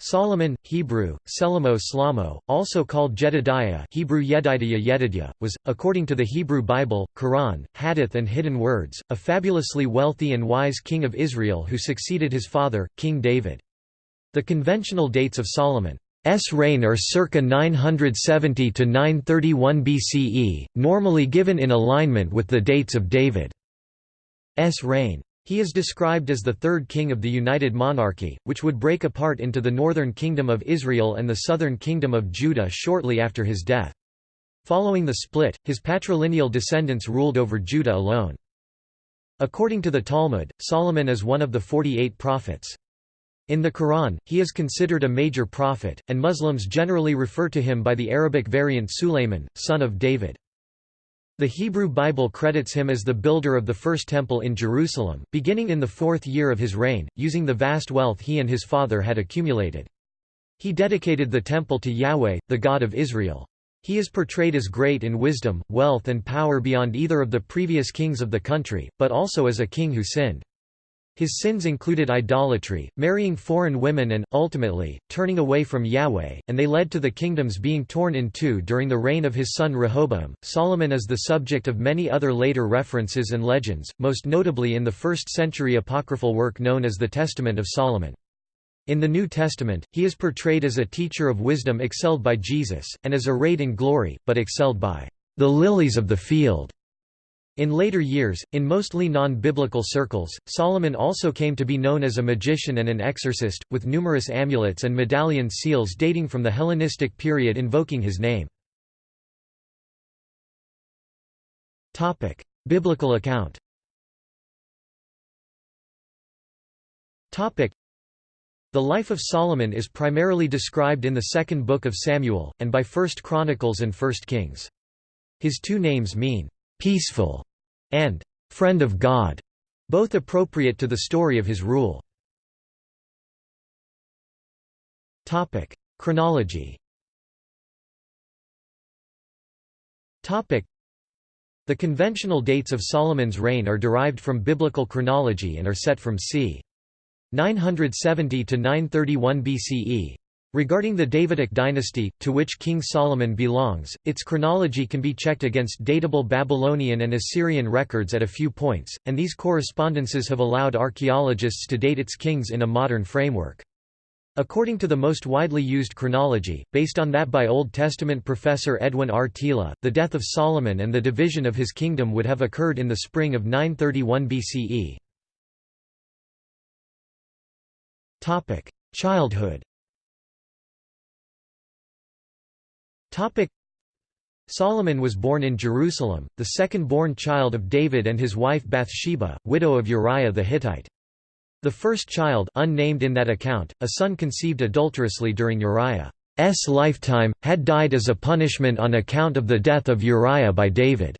Solomon, Hebrew, Selamo Slamo, also called Jedidiah Hebrew Yedidiah Yedidiah, was, according to the Hebrew Bible, Quran, Hadith and Hidden Words, a fabulously wealthy and wise king of Israel who succeeded his father, King David. The conventional dates of Solomon's reign are circa 970 to 931 BCE, normally given in alignment with the dates of David's reign. He is described as the third king of the United Monarchy, which would break apart into the northern kingdom of Israel and the southern kingdom of Judah shortly after his death. Following the split, his patrilineal descendants ruled over Judah alone. According to the Talmud, Solomon is one of the 48 prophets. In the Quran, he is considered a major prophet, and Muslims generally refer to him by the Arabic variant Sulayman, son of David. The Hebrew Bible credits him as the builder of the first temple in Jerusalem, beginning in the fourth year of his reign, using the vast wealth he and his father had accumulated. He dedicated the temple to Yahweh, the God of Israel. He is portrayed as great in wisdom, wealth and power beyond either of the previous kings of the country, but also as a king who sinned. His sins included idolatry, marrying foreign women and, ultimately, turning away from Yahweh, and they led to the kingdoms being torn in two during the reign of his son Rehoboam. Solomon is the subject of many other later references and legends, most notably in the 1st century apocryphal work known as the Testament of Solomon. In the New Testament, he is portrayed as a teacher of wisdom excelled by Jesus, and as arrayed in glory, but excelled by the lilies of the field. In later years, in mostly non-biblical circles, Solomon also came to be known as a magician and an exorcist, with numerous amulets and medallion seals dating from the Hellenistic period invoking his name. Biblical account The life of Solomon is primarily described in the Second Book of Samuel, and by First Chronicles and First Kings. His two names mean, "...peaceful", and friend of God, both appropriate to the story of his rule. Topic: Chronology. Topic: The conventional dates of Solomon's reign are derived from biblical chronology and are set from c. 970 to 931 BCE, Regarding the Davidic dynasty, to which King Solomon belongs, its chronology can be checked against datable Babylonian and Assyrian records at a few points, and these correspondences have allowed archaeologists to date its kings in a modern framework. According to the most widely used chronology, based on that by Old Testament professor Edwin R. Thiele, the death of Solomon and the division of his kingdom would have occurred in the spring of 931 BCE. Childhood Topic Solomon was born in Jerusalem, the second-born child of David and his wife Bathsheba, widow of Uriah the Hittite. The first child unnamed in that account, a son conceived adulterously during Uriah's lifetime, had died as a punishment on account of the death of Uriah by David's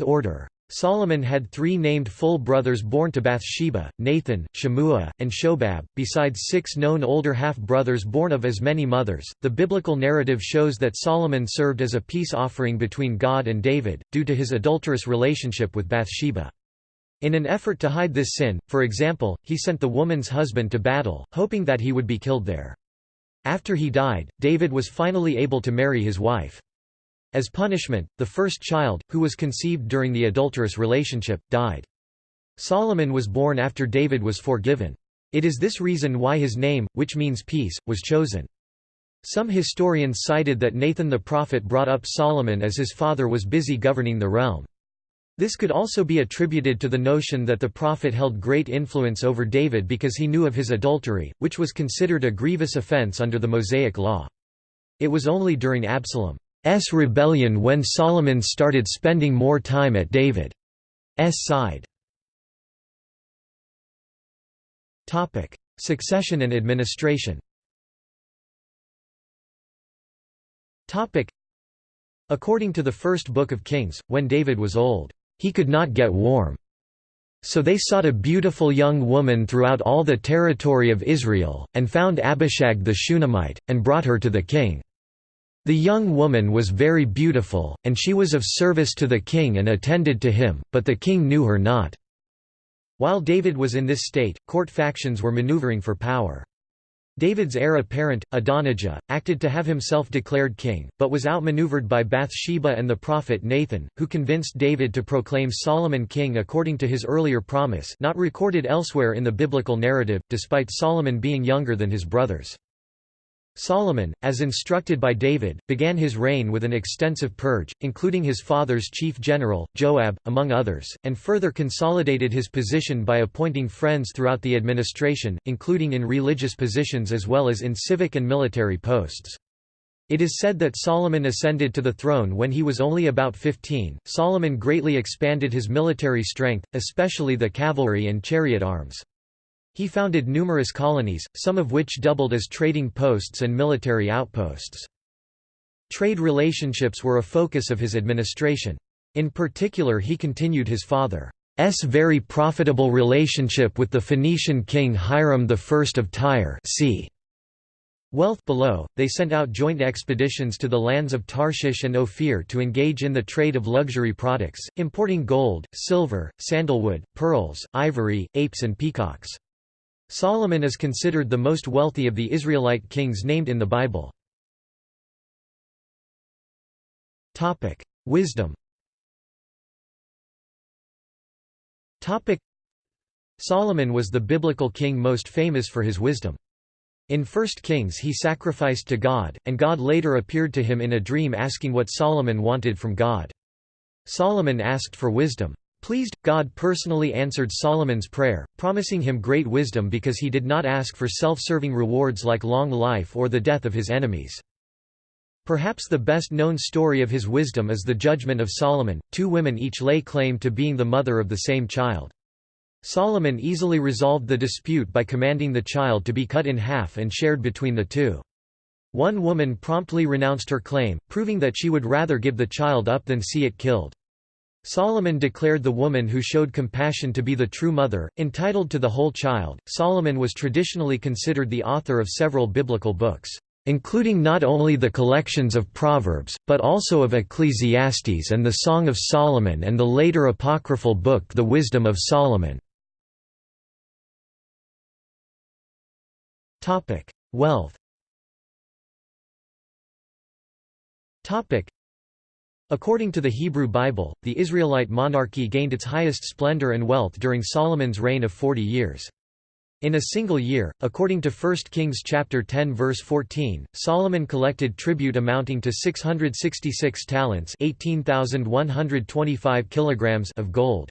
order. Solomon had three named full brothers born to Bathsheba, Nathan, Shemua, and Shobab, besides six known older half-brothers born of as many mothers. The biblical narrative shows that Solomon served as a peace offering between God and David, due to his adulterous relationship with Bathsheba. In an effort to hide this sin, for example, he sent the woman's husband to battle, hoping that he would be killed there. After he died, David was finally able to marry his wife. As punishment, the first child, who was conceived during the adulterous relationship, died. Solomon was born after David was forgiven. It is this reason why his name, which means peace, was chosen. Some historians cited that Nathan the prophet brought up Solomon as his father was busy governing the realm. This could also be attributed to the notion that the prophet held great influence over David because he knew of his adultery, which was considered a grievous offense under the Mosaic law. It was only during Absalom rebellion when Solomon started spending more time at David's side. Succession and administration According to the first book of Kings, when David was old, he could not get warm. So they sought a beautiful young woman throughout all the territory of Israel, and found Abishag the Shunammite, and brought her to the king. The young woman was very beautiful, and she was of service to the king and attended to him, but the king knew her not. While David was in this state, court factions were maneuvering for power. David's heir apparent, Adonijah, acted to have himself declared king, but was outmaneuvered by Bathsheba and the prophet Nathan, who convinced David to proclaim Solomon king according to his earlier promise not recorded elsewhere in the biblical narrative, despite Solomon being younger than his brothers. Solomon, as instructed by David, began his reign with an extensive purge, including his father's chief general, Joab, among others, and further consolidated his position by appointing friends throughout the administration, including in religious positions as well as in civic and military posts. It is said that Solomon ascended to the throne when he was only about 15. Solomon greatly expanded his military strength, especially the cavalry and chariot arms. He founded numerous colonies, some of which doubled as trading posts and military outposts. Trade relationships were a focus of his administration. In particular he continued his father's very profitable relationship with the Phoenician king Hiram I of Tyre c. Wealth below, they sent out joint expeditions to the lands of Tarshish and Ophir to engage in the trade of luxury products, importing gold, silver, sandalwood, pearls, ivory, apes and peacocks. Solomon is considered the most wealthy of the Israelite kings named in the Bible. Wisdom Solomon was the biblical king most famous for his wisdom. In 1 Kings he sacrificed to God, and God later appeared to him in a dream asking what Solomon wanted from God. Solomon asked for wisdom. Pleased, God personally answered Solomon's prayer, promising him great wisdom because he did not ask for self-serving rewards like long life or the death of his enemies. Perhaps the best-known story of his wisdom is the judgment of Solomon, two women each lay claim to being the mother of the same child. Solomon easily resolved the dispute by commanding the child to be cut in half and shared between the two. One woman promptly renounced her claim, proving that she would rather give the child up than see it killed. Solomon declared the woman who showed compassion to be the true mother, entitled to the whole child. Solomon was traditionally considered the author of several biblical books, including not only the collections of Proverbs, but also of Ecclesiastes and the Song of Solomon and the later apocryphal book The Wisdom of Solomon. Wealth According to the Hebrew Bible, the Israelite monarchy gained its highest splendor and wealth during Solomon's reign of 40 years. In a single year, according to 1 Kings chapter 10 verse 14, Solomon collected tribute amounting to 666 talents, 18,125 kilograms of gold.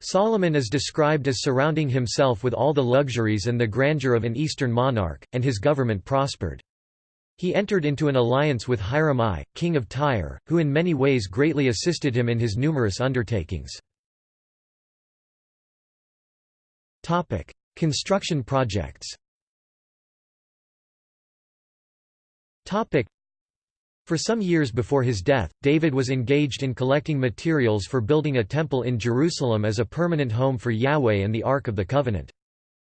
Solomon is described as surrounding himself with all the luxuries and the grandeur of an eastern monarch, and his government prospered. He entered into an alliance with Hiram I, king of Tyre, who in many ways greatly assisted him in his numerous undertakings. Construction projects for some years before his death, David was engaged in collecting materials for building a temple in Jerusalem as a permanent home for Yahweh and the Ark of the Covenant.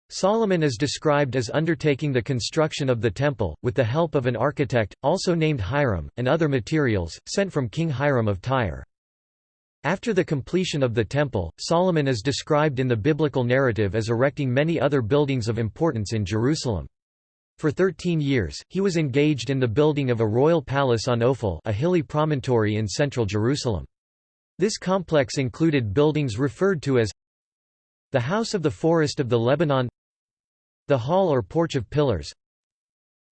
Solomon is described as undertaking the construction of the temple, with the help of an architect, also named Hiram, and other materials, sent from King Hiram of Tyre. After the completion of the temple, Solomon is described in the biblical narrative as erecting many other buildings of importance in Jerusalem. For thirteen years, he was engaged in the building of a royal palace on Ophel a hilly promontory in central Jerusalem. This complex included buildings referred to as the House of the Forest of the Lebanon the Hall or Porch of Pillars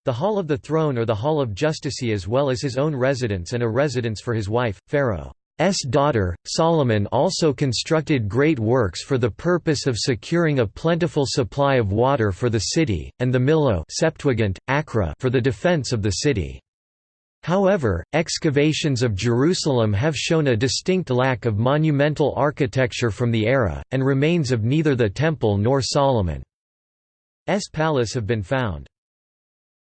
The Hall of the Throne or the Hall of Justice as well as his own residence and a residence for his wife, Pharaoh's daughter. Solomon also constructed great works for the purpose of securing a plentiful supply of water for the city, and the Millo Septuagint, Acra for the defense of the city. However, excavations of Jerusalem have shown a distinct lack of monumental architecture from the era, and remains of neither the temple nor Solomon. S palace have been found.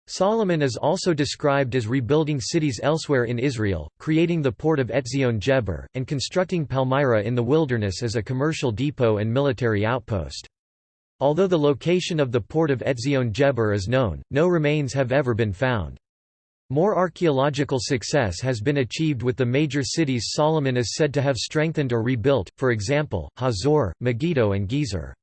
Solomon is also described as rebuilding cities elsewhere in Israel, creating the port of Etzion Geber, and constructing Palmyra in the wilderness as a commercial depot and military outpost. Although the location of the port of Etzion Geber is known, no remains have ever been found. More archaeological success has been achieved with the major cities Solomon is said to have strengthened or rebuilt, for example, Hazor, Megiddo and Gezer.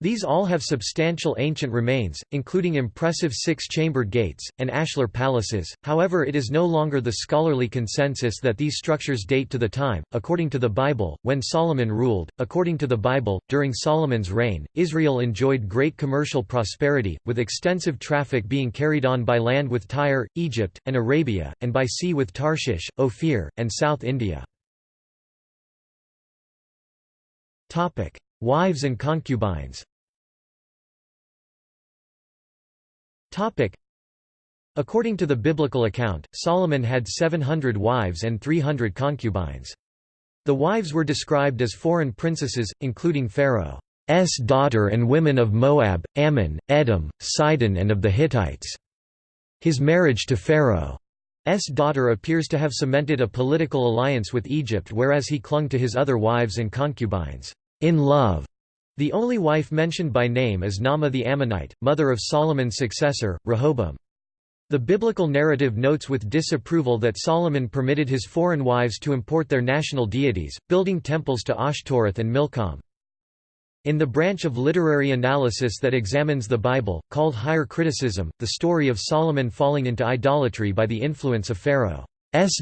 These all have substantial ancient remains, including impressive six-chambered gates, and ashlar palaces, however it is no longer the scholarly consensus that these structures date to the time, according to the Bible, when Solomon ruled. According to the Bible, during Solomon's reign, Israel enjoyed great commercial prosperity, with extensive traffic being carried on by land with Tyre, Egypt, and Arabia, and by sea with Tarshish, Ophir, and South India. Wives and concubines According to the biblical account, Solomon had 700 wives and 300 concubines. The wives were described as foreign princesses, including Pharaoh's daughter and women of Moab, Ammon, Edom, Sidon and of the Hittites. His marriage to Pharaoh's daughter appears to have cemented a political alliance with Egypt whereas he clung to his other wives and concubines in love. The only wife mentioned by name is Naamah the Ammonite, mother of Solomon's successor, Rehoboam. The biblical narrative notes with disapproval that Solomon permitted his foreign wives to import their national deities, building temples to Ashtoreth and Milcom. In the branch of literary analysis that examines the Bible, called higher criticism, the story of Solomon falling into idolatry by the influence of Pharaoh's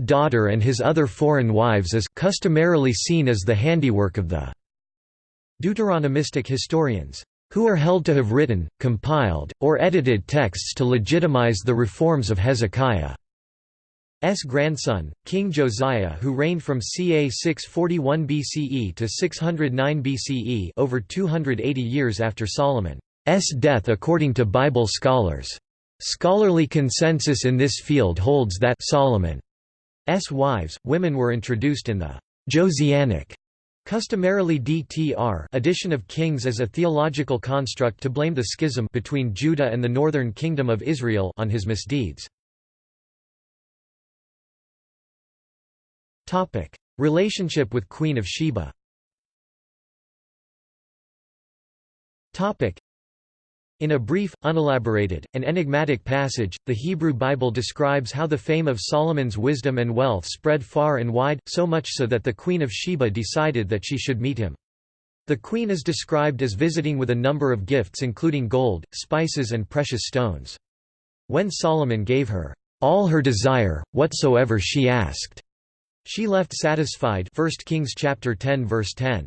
daughter and his other foreign wives is customarily seen as the handiwork of the Deuteronomistic historians, who are held to have written, compiled, or edited texts to legitimize the reforms of Hezekiah's grandson, King Josiah who reigned from ca 641 BCE to 609 BCE over 280 years after Solomon's death according to Bible scholars. Scholarly consensus in this field holds that Solomon's wives, women were introduced in the Josianic Customarily DTR addition of kings as a theological construct to blame the schism between Judah and the northern kingdom of Israel on his misdeeds. Topic: Relationship with Queen of Sheba in a brief, unelaborated, and enigmatic passage, the Hebrew Bible describes how the fame of Solomon's wisdom and wealth spread far and wide, so much so that the Queen of Sheba decided that she should meet him. The queen is described as visiting with a number of gifts including gold, spices and precious stones. When Solomon gave her, "...all her desire, whatsoever she asked," she left satisfied 1 Kings chapter 10 verse 10.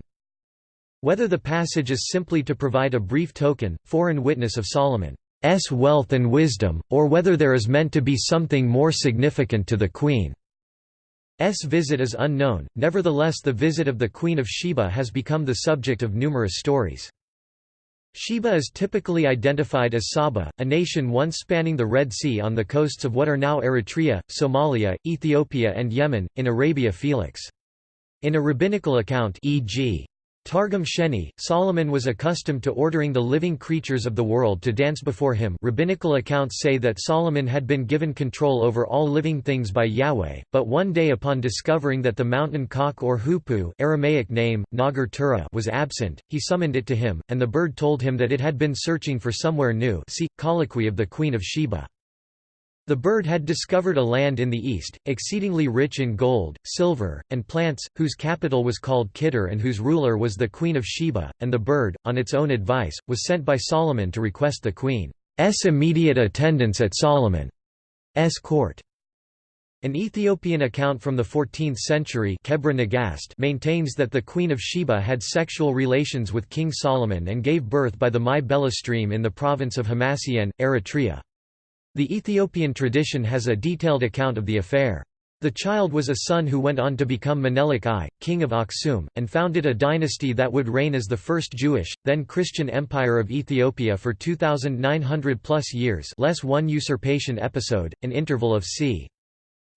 Whether the passage is simply to provide a brief token, foreign witness of Solomon's wealth and wisdom, or whether there is meant to be something more significant to the Queen's visit is unknown, nevertheless the visit of the Queen of Sheba has become the subject of numerous stories. Sheba is typically identified as Saba, a nation once spanning the Red Sea on the coasts of what are now Eritrea, Somalia, Ethiopia and Yemen, in Arabia Felix. In a rabbinical account e.g. Targum Sheni, Solomon was accustomed to ordering the living creatures of the world to dance before him rabbinical accounts say that Solomon had been given control over all living things by Yahweh, but one day upon discovering that the mountain cock or hoopoe Aramaic name, Nagar Tura was absent, he summoned it to him, and the bird told him that it had been searching for somewhere new see, Colloquy of the Queen of Sheba. The bird had discovered a land in the east, exceedingly rich in gold, silver, and plants, whose capital was called Kidar and whose ruler was the Queen of Sheba, and the bird, on its own advice, was sent by Solomon to request the Queen's immediate attendance at Solomon's court. An Ethiopian account from the 14th century maintains that the Queen of Sheba had sexual relations with King Solomon and gave birth by the Mai Bela stream in the province of Hamasien, Eritrea. The Ethiopian tradition has a detailed account of the affair. The child was a son who went on to become Menelik I, king of Aksum, and founded a dynasty that would reign as the first Jewish, then Christian empire of Ethiopia for 2,900 plus years less one usurpation episode, an interval of c.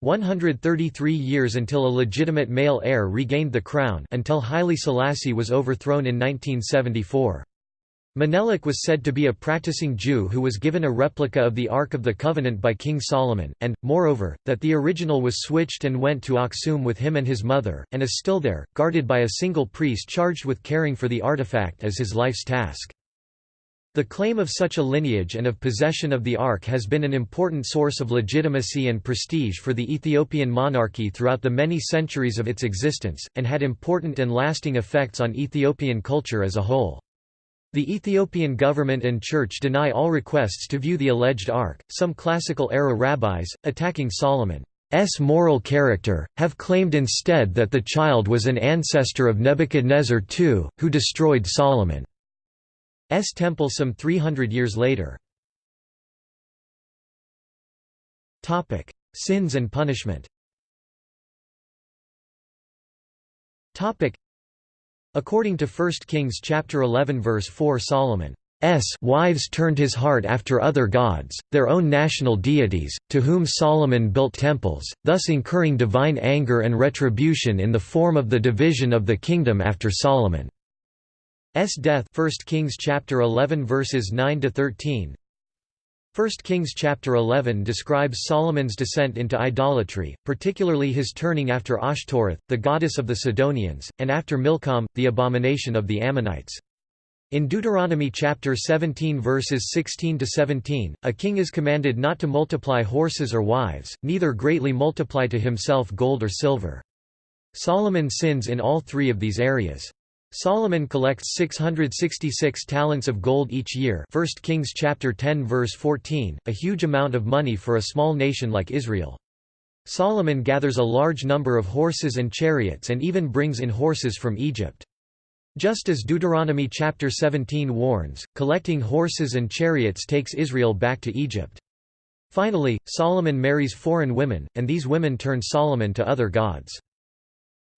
133 years until a legitimate male heir regained the crown until Haile Selassie was overthrown in 1974. Menelik was said to be a practicing Jew who was given a replica of the Ark of the Covenant by King Solomon, and, moreover, that the original was switched and went to Aksum with him and his mother, and is still there, guarded by a single priest charged with caring for the artifact as his life's task. The claim of such a lineage and of possession of the Ark has been an important source of legitimacy and prestige for the Ethiopian monarchy throughout the many centuries of its existence, and had important and lasting effects on Ethiopian culture as a whole. The Ethiopian government and church deny all requests to view the alleged ark. Some classical-era rabbis, attacking Solomon's moral character, have claimed instead that the child was an ancestor of Nebuchadnezzar II, who destroyed Solomon's temple some 300 years later. Sins and punishment According to 1 Kings chapter 11 verse 4 Solomon S wives turned his heart after other gods, their own national deities, to whom Solomon built temples, thus incurring divine anger and retribution in the form of the division of the kingdom after Solomon's death. 1 Kings chapter 11 verses 9 to 13 1 Kings chapter 11 describes Solomon's descent into idolatry, particularly his turning after Ashtoreth, the goddess of the Sidonians, and after Milcom, the abomination of the Ammonites. In Deuteronomy chapter 17 verses 16 to 17, a king is commanded not to multiply horses or wives, neither greatly multiply to himself gold or silver. Solomon sins in all three of these areas. Solomon collects 666 talents of gold each year 1 Kings chapter 10 verse 14, a huge amount of money for a small nation like Israel. Solomon gathers a large number of horses and chariots and even brings in horses from Egypt. Just as Deuteronomy chapter 17 warns, collecting horses and chariots takes Israel back to Egypt. Finally, Solomon marries foreign women, and these women turn Solomon to other gods.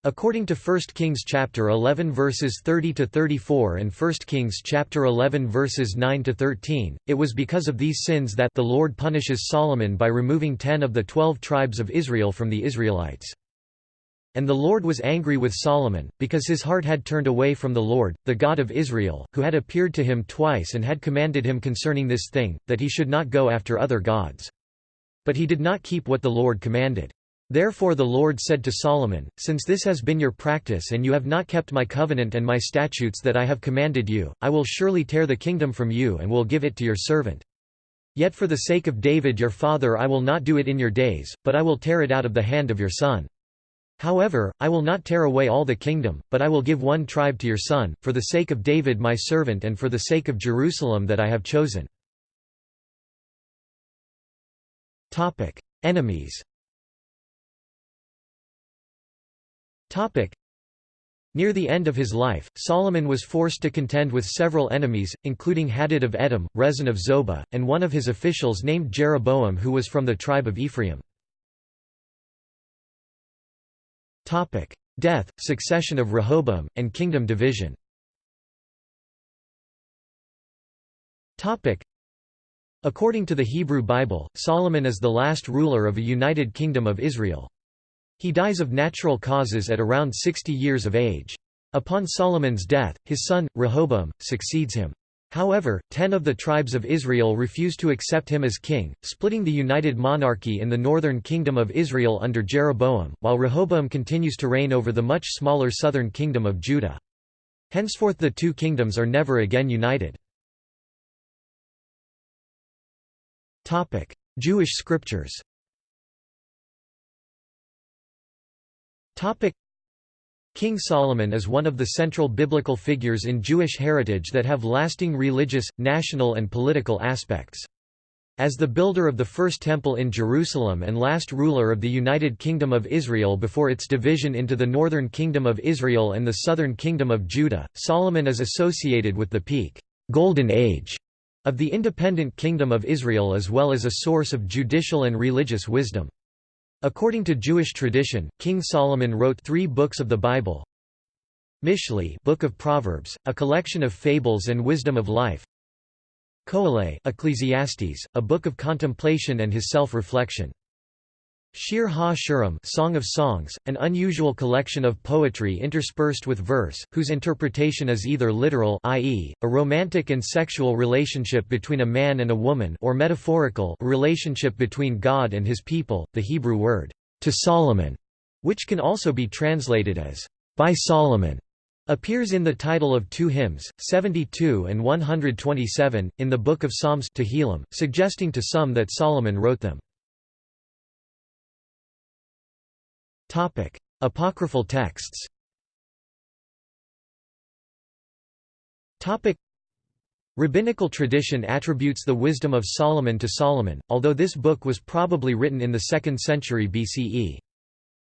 According to 1 Kings chapter 11 verses 30 to 34 and 1 Kings chapter 11 verses 9 to 13, it was because of these sins that the Lord punishes Solomon by removing 10 of the 12 tribes of Israel from the Israelites. And the Lord was angry with Solomon, because his heart had turned away from the Lord, the God of Israel, who had appeared to him twice and had commanded him concerning this thing, that he should not go after other gods. But he did not keep what the Lord commanded. Therefore the Lord said to Solomon, Since this has been your practice and you have not kept my covenant and my statutes that I have commanded you, I will surely tear the kingdom from you and will give it to your servant. Yet for the sake of David your father I will not do it in your days, but I will tear it out of the hand of your son. However, I will not tear away all the kingdom, but I will give one tribe to your son, for the sake of David my servant and for the sake of Jerusalem that I have chosen. Enemies Near the end of his life, Solomon was forced to contend with several enemies, including Hadad of Edom, Rezon of Zobah, and one of his officials named Jeroboam who was from the tribe of Ephraim. Death, succession of Rehoboam, and kingdom division According to the Hebrew Bible, Solomon is the last ruler of a united kingdom of Israel. He dies of natural causes at around 60 years of age. Upon Solomon's death, his son, Rehoboam, succeeds him. However, ten of the tribes of Israel refuse to accept him as king, splitting the united monarchy in the northern kingdom of Israel under Jeroboam, while Rehoboam continues to reign over the much smaller southern kingdom of Judah. Henceforth the two kingdoms are never again united. Jewish scriptures King Solomon is one of the central biblical figures in Jewish heritage that have lasting religious, national and political aspects. As the builder of the first temple in Jerusalem and last ruler of the United Kingdom of Israel before its division into the northern kingdom of Israel and the southern kingdom of Judah, Solomon is associated with the peak golden age of the independent kingdom of Israel as well as a source of judicial and religious wisdom. According to Jewish tradition, King Solomon wrote three books of the Bible. Mishlei Book of Proverbs, a collection of fables and wisdom of life. Koheleh Ecclesiastes, a book of contemplation and his self-reflection. Shir ha-Shirim Song of Songs, an unusual collection of poetry interspersed with verse, whose interpretation is either literal i.e., a romantic and sexual relationship between a man and a woman or metaphorical a relationship between God and his people, the Hebrew word, to Solomon, which can also be translated as, by Solomon, appears in the title of two hymns, 72 and 127, in the Book of Psalms Tehillim, suggesting to some that Solomon wrote them. Topic: Apocryphal texts. Topic: Rabbinical tradition attributes the wisdom of Solomon to Solomon, although this book was probably written in the 2nd century BCE.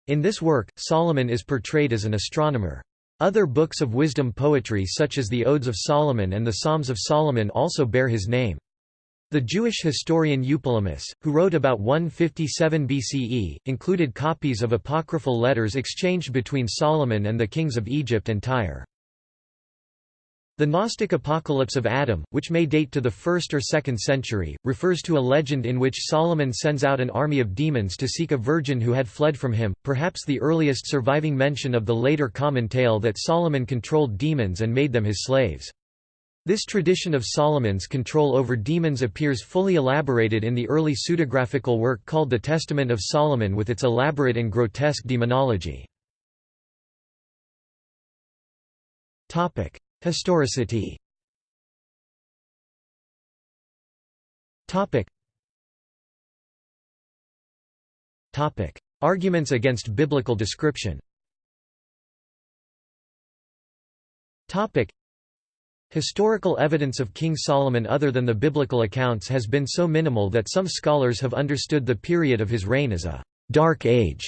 In this work, Solomon is portrayed as an astronomer. Other books of wisdom poetry such as the Odes of Solomon and the Psalms of Solomon also bear his name. The Jewish historian Eupolemus, who wrote about 157 BCE, included copies of apocryphal letters exchanged between Solomon and the kings of Egypt and Tyre. The Gnostic Apocalypse of Adam, which may date to the 1st or 2nd century, refers to a legend in which Solomon sends out an army of demons to seek a virgin who had fled from him, perhaps the earliest surviving mention of the later common tale that Solomon controlled demons and made them his slaves. This tradition of Solomon's control over demons appears fully elaborated in the early pseudepigraphical work called the Testament of Solomon with its elaborate and grotesque demonology. Historicity Arguments against biblical description Historical evidence of King Solomon other than the biblical accounts has been so minimal that some scholars have understood the period of his reign as a «dark age»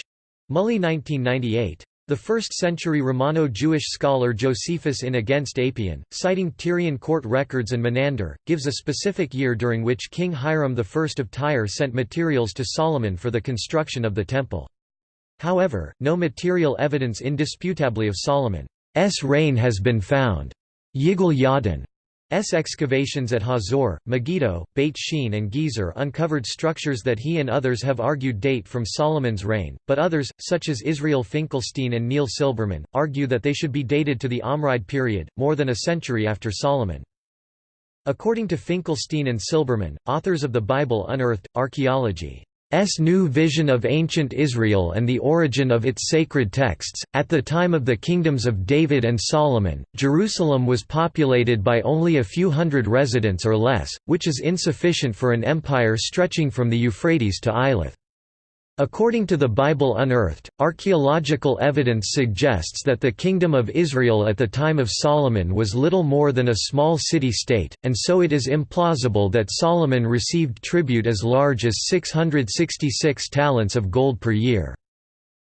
Mully 1998. The 1st-century Romano-Jewish scholar Josephus in Against Apion, citing Tyrian court records and Menander, gives a specific year during which King Hiram I of Tyre sent materials to Solomon for the construction of the temple. However, no material evidence indisputably of Solomon's reign has been found. Yigal Yadin S. excavations at Hazor, Megiddo, Beit Shean and Gezer uncovered structures that he and others have argued date from Solomon's reign, but others, such as Israel Finkelstein and Neil Silberman, argue that they should be dated to the Omride period, more than a century after Solomon. According to Finkelstein and Silberman, authors of the Bible unearthed, archaeology S. new vision of ancient Israel and the origin of its sacred texts. At the time of the kingdoms of David and Solomon, Jerusalem was populated by only a few hundred residents or less, which is insufficient for an empire stretching from the Euphrates to Eilath. According to the Bible Unearthed, archaeological evidence suggests that the Kingdom of Israel at the time of Solomon was little more than a small city-state, and so it is implausible that Solomon received tribute as large as 666 talents of gold per year.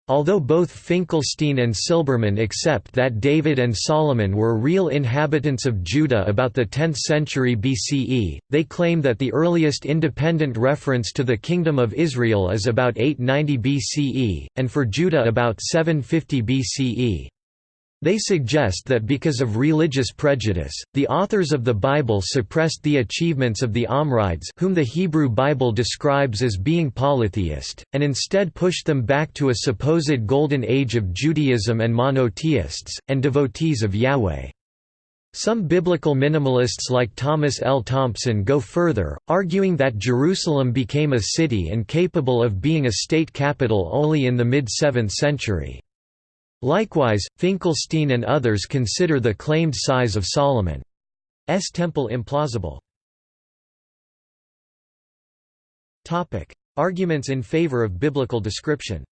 Although both Finkelstein and Silberman accept that David and Solomon were real inhabitants of Judah about the 10th century BCE, they claim that the earliest independent reference to the Kingdom of Israel is about 890 BCE, and for Judah about 750 BCE. They suggest that because of religious prejudice, the authors of the Bible suppressed the achievements of the Omrides whom the Hebrew Bible describes as being polytheist, and instead pushed them back to a supposed golden age of Judaism and monotheists, and devotees of Yahweh. Some biblical minimalists like Thomas L. Thompson go further, arguing that Jerusalem became a city and capable of being a state capital only in the mid-7th century. Likewise, Finkelstein and others consider the claimed size of Solomon's temple implausible. Arguments in favor of biblical description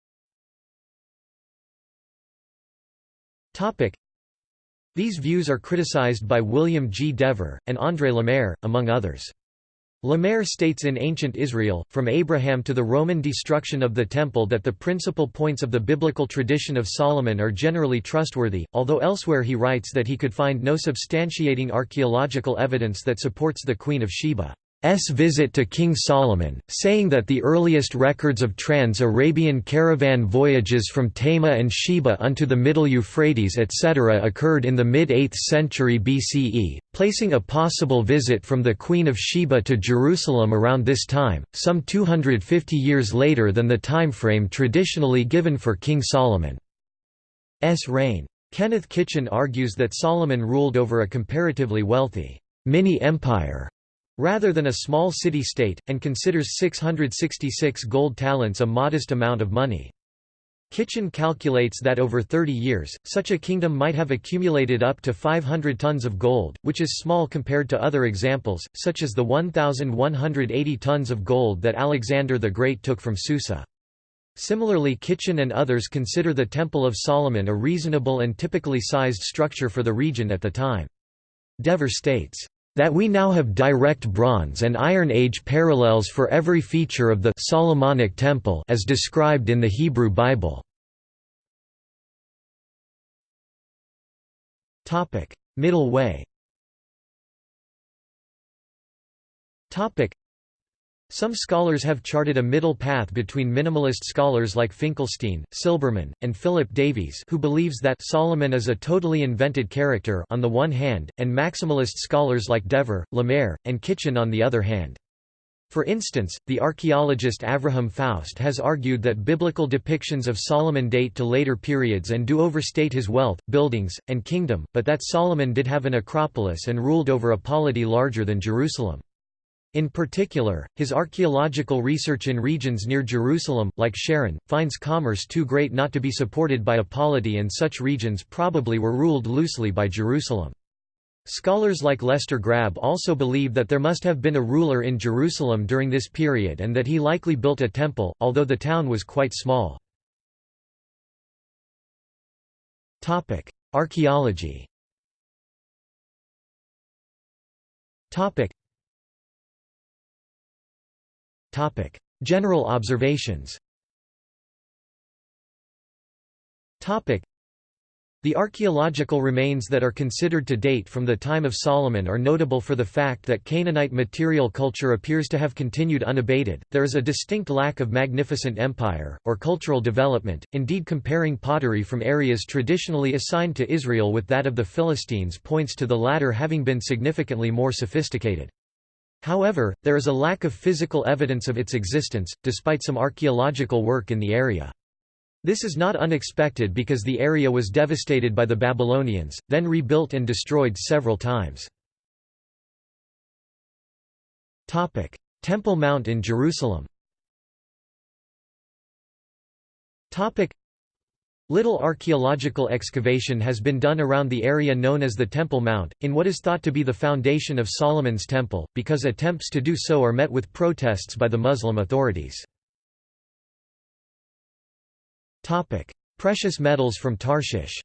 These views are criticized by William G. Dever, and André Lemaire, among others. Lemaire states in Ancient Israel, from Abraham to the Roman destruction of the Temple that the principal points of the biblical tradition of Solomon are generally trustworthy, although elsewhere he writes that he could find no substantiating archaeological evidence that supports the Queen of Sheba. S visit to King Solomon, saying that the earliest records of trans-Arabian caravan voyages from Tema and Sheba unto the Middle Euphrates etc. occurred in the mid-8th century BCE, placing a possible visit from the Queen of Sheba to Jerusalem around this time, some 250 years later than the timeframe traditionally given for King Solomon's reign. Kenneth Kitchen argues that Solomon ruled over a comparatively wealthy mini-empire rather than a small city-state, and considers 666 gold talents a modest amount of money. Kitchen calculates that over 30 years, such a kingdom might have accumulated up to 500 tons of gold, which is small compared to other examples, such as the 1,180 tons of gold that Alexander the Great took from Susa. Similarly Kitchen and others consider the Temple of Solomon a reasonable and typically sized structure for the region at the time. Dever states, that we now have direct Bronze and Iron Age parallels for every feature of the Solomonic Temple as described in the Hebrew Bible. Middle way some scholars have charted a middle path between minimalist scholars like Finkelstein, Silberman, and Philip Davies who believes that Solomon is a totally invented character on the one hand, and maximalist scholars like Dever, Lemaire, and Kitchen on the other hand. For instance, the archaeologist Avraham Faust has argued that biblical depictions of Solomon date to later periods and do overstate his wealth, buildings, and kingdom, but that Solomon did have an acropolis and ruled over a polity larger than Jerusalem. In particular, his archaeological research in regions near Jerusalem, like Sharon, finds commerce too great not to be supported by a polity and such regions probably were ruled loosely by Jerusalem. Scholars like Lester Grabbe also believe that there must have been a ruler in Jerusalem during this period and that he likely built a temple, although the town was quite small. Archaeology Topic: General observations. Topic: The archaeological remains that are considered to date from the time of Solomon are notable for the fact that Canaanite material culture appears to have continued unabated. There is a distinct lack of magnificent empire or cultural development. Indeed, comparing pottery from areas traditionally assigned to Israel with that of the Philistines points to the latter having been significantly more sophisticated. However, there is a lack of physical evidence of its existence, despite some archaeological work in the area. This is not unexpected because the area was devastated by the Babylonians, then rebuilt and destroyed several times. Temple Mount in Jerusalem Little archaeological excavation has been done around the area known as the Temple Mount, in what is thought to be the foundation of Solomon's Temple, because attempts to do so are met with protests by the Muslim authorities. Precious metals from Tarshish.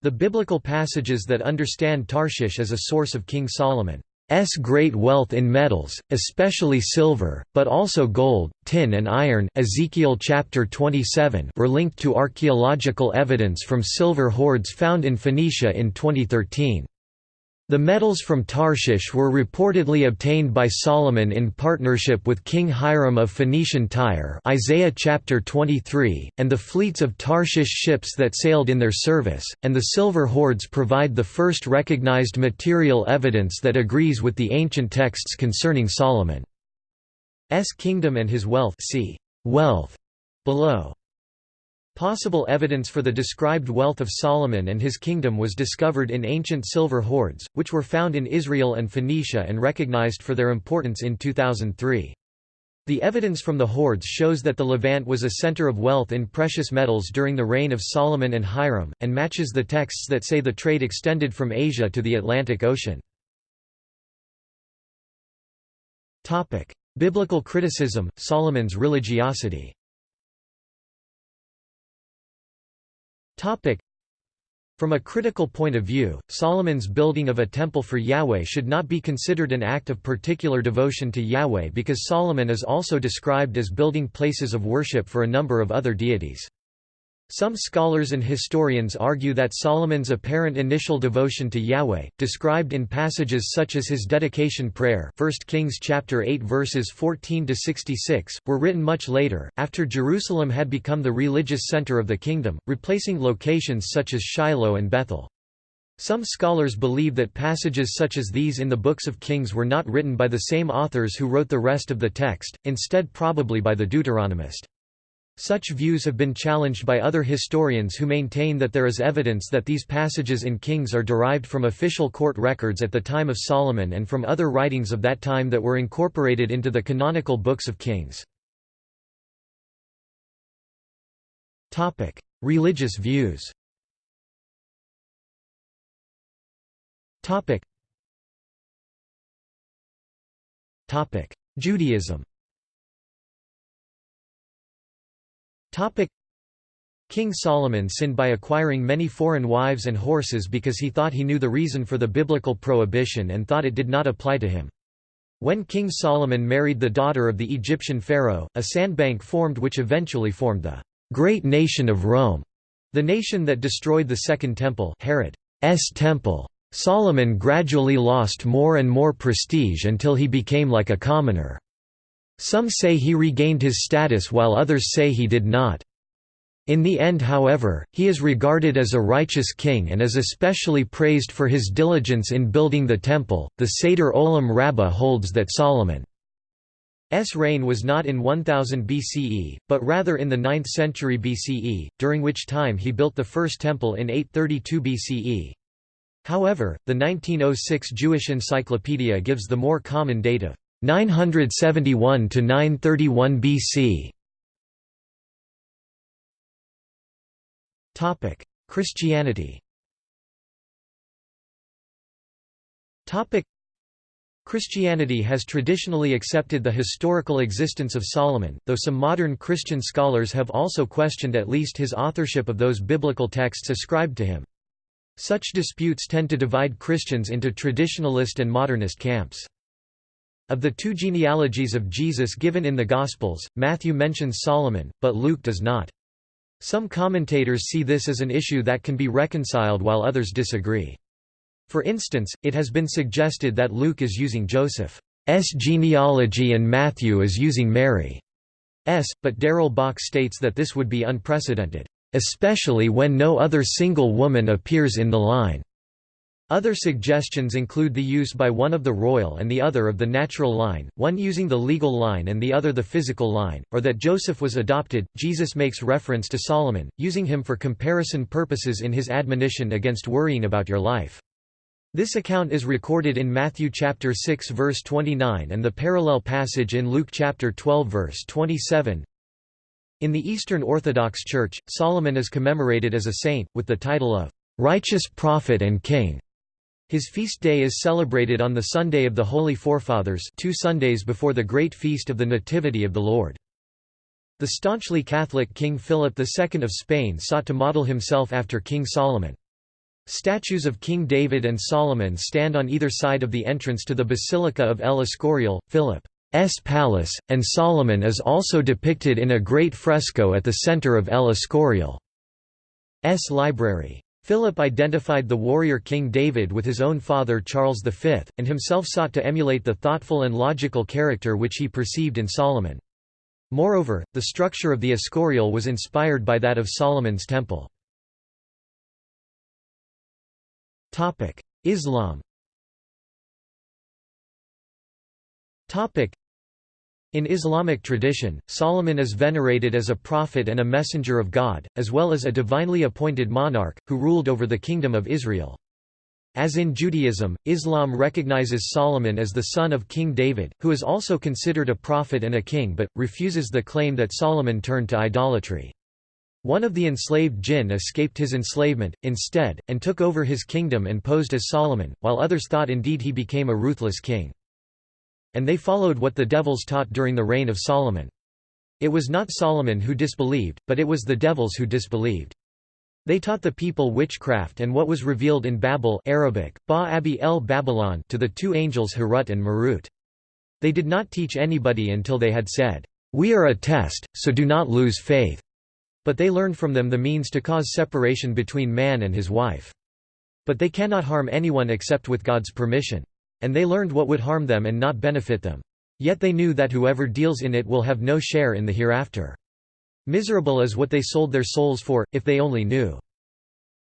The biblical passages that understand Tarshish as a source of King Solomon S great wealth in metals, especially silver, but also gold, tin and iron Ezekiel chapter 27 were linked to archaeological evidence from silver hoards found in Phoenicia in 2013. The metals from Tarshish were reportedly obtained by Solomon in partnership with King Hiram of Phoenician Tyre Isaiah chapter 23, and the fleets of Tarshish ships that sailed in their service, and the silver hoards provide the first recognized material evidence that agrees with the ancient texts concerning Solomon's kingdom and his wealth see wealth below. Possible evidence for the described wealth of Solomon and his kingdom was discovered in ancient silver hoards, which were found in Israel and Phoenicia and recognized for their importance in 2003. The evidence from the hoards shows that the Levant was a center of wealth in precious metals during the reign of Solomon and Hiram, and matches the texts that say the trade extended from Asia to the Atlantic Ocean. Biblical criticism, Solomon's religiosity From a critical point of view, Solomon's building of a temple for Yahweh should not be considered an act of particular devotion to Yahweh because Solomon is also described as building places of worship for a number of other deities. Some scholars and historians argue that Solomon's apparent initial devotion to Yahweh, described in passages such as his dedication prayer 1 Kings chapter 8 verses 14–66, were written much later, after Jerusalem had become the religious center of the kingdom, replacing locations such as Shiloh and Bethel. Some scholars believe that passages such as these in the books of Kings were not written by the same authors who wrote the rest of the text, instead probably by the Deuteronomist. Such views have been challenged by other historians who maintain that there is evidence that these passages in Kings are derived from official court records at the time of Solomon and from other writings of that time that were incorporated into the canonical books of Kings. Religious views Judaism King Solomon sinned by acquiring many foreign wives and horses because he thought he knew the reason for the biblical prohibition and thought it did not apply to him. When King Solomon married the daughter of the Egyptian pharaoh, a sandbank formed which eventually formed the great nation of Rome, the nation that destroyed the Second Temple Herod's temple. Solomon gradually lost more and more prestige until he became like a commoner. Some say he regained his status while others say he did not. In the end however, he is regarded as a righteous king and is especially praised for his diligence in building the temple. The Seder Olam Rabbah holds that Solomon's reign was not in 1000 BCE, but rather in the 9th century BCE, during which time he built the first temple in 832 BCE. However, the 1906 Jewish Encyclopedia gives the more common date of 971 to 931 BC. Topic: Christianity. Topic: Christianity has traditionally accepted the historical existence of Solomon, though some modern Christian scholars have also questioned at least his authorship of those biblical texts ascribed to him. Such disputes tend to divide Christians into traditionalist and modernist camps. Of the two genealogies of Jesus given in the Gospels, Matthew mentions Solomon, but Luke does not. Some commentators see this as an issue that can be reconciled while others disagree. For instance, it has been suggested that Luke is using Joseph's genealogy and Matthew is using Mary's, but Darrell Bock states that this would be unprecedented, especially when no other single woman appears in the line. Other suggestions include the use by one of the royal and the other of the natural line, one using the legal line and the other the physical line, or that Joseph was adopted. Jesus makes reference to Solomon, using him for comparison purposes in his admonition against worrying about your life. This account is recorded in Matthew chapter 6 verse 29 and the parallel passage in Luke chapter 12 verse 27. In the Eastern Orthodox Church, Solomon is commemorated as a saint, with the title of righteous prophet and king. His feast day is celebrated on the Sunday of the Holy Forefathers two Sundays before the great feast of the Nativity of the Lord. The staunchly Catholic King Philip II of Spain sought to model himself after King Solomon. Statues of King David and Solomon stand on either side of the entrance to the Basilica of El Escorial, Philip's palace, and Solomon is also depicted in a great fresco at the center of El Escorial's library. Philip identified the warrior King David with his own father Charles V, and himself sought to emulate the thoughtful and logical character which he perceived in Solomon. Moreover, the structure of the Escorial was inspired by that of Solomon's temple. Islam in Islamic tradition, Solomon is venerated as a prophet and a messenger of God, as well as a divinely appointed monarch, who ruled over the Kingdom of Israel. As in Judaism, Islam recognizes Solomon as the son of King David, who is also considered a prophet and a king but, refuses the claim that Solomon turned to idolatry. One of the enslaved jinn escaped his enslavement, instead, and took over his kingdom and posed as Solomon, while others thought indeed he became a ruthless king and they followed what the devils taught during the reign of Solomon. It was not Solomon who disbelieved, but it was the devils who disbelieved. They taught the people witchcraft and what was revealed in Babel Arabic, ba Abi el Babylon to the two angels Harut and Marut. They did not teach anybody until they had said, "We are a test, so do not lose faith." But they learned from them the means to cause separation between man and his wife. But they cannot harm anyone except with God's permission. And they learned what would harm them and not benefit them. Yet they knew that whoever deals in it will have no share in the hereafter. Miserable is what they sold their souls for, if they only knew.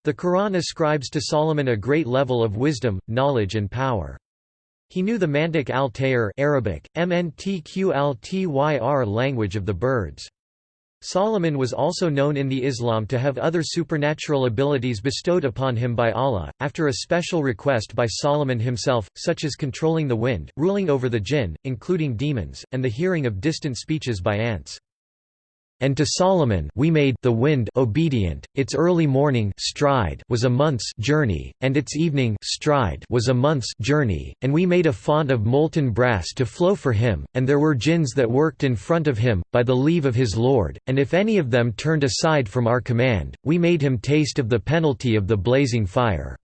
The Quran ascribes to Solomon a great level of wisdom, knowledge and power. He knew the Mantiq al-Tayr Arabic, MNTQ language of the birds. Solomon was also known in the Islam to have other supernatural abilities bestowed upon him by Allah, after a special request by Solomon himself, such as controlling the wind, ruling over the jinn, including demons, and the hearing of distant speeches by ants. And to Solomon we made the wind obedient, its early morning stride was a month's journey, and its evening stride was a month's journey, and we made a font of molten brass to flow for him, and there were jinns that worked in front of him, by the leave of his lord, and if any of them turned aside from our command, we made him taste of the penalty of the blazing fire.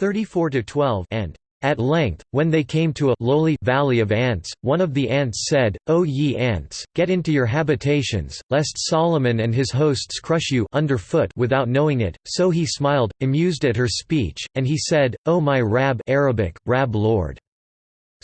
34–12 and at length, when they came to a lowly valley of ants, one of the ants said, O ye ants, get into your habitations, lest Solomon and his hosts crush you underfoot without knowing it. So he smiled, amused at her speech, and he said, O my Rab Arabic, Rab Lord.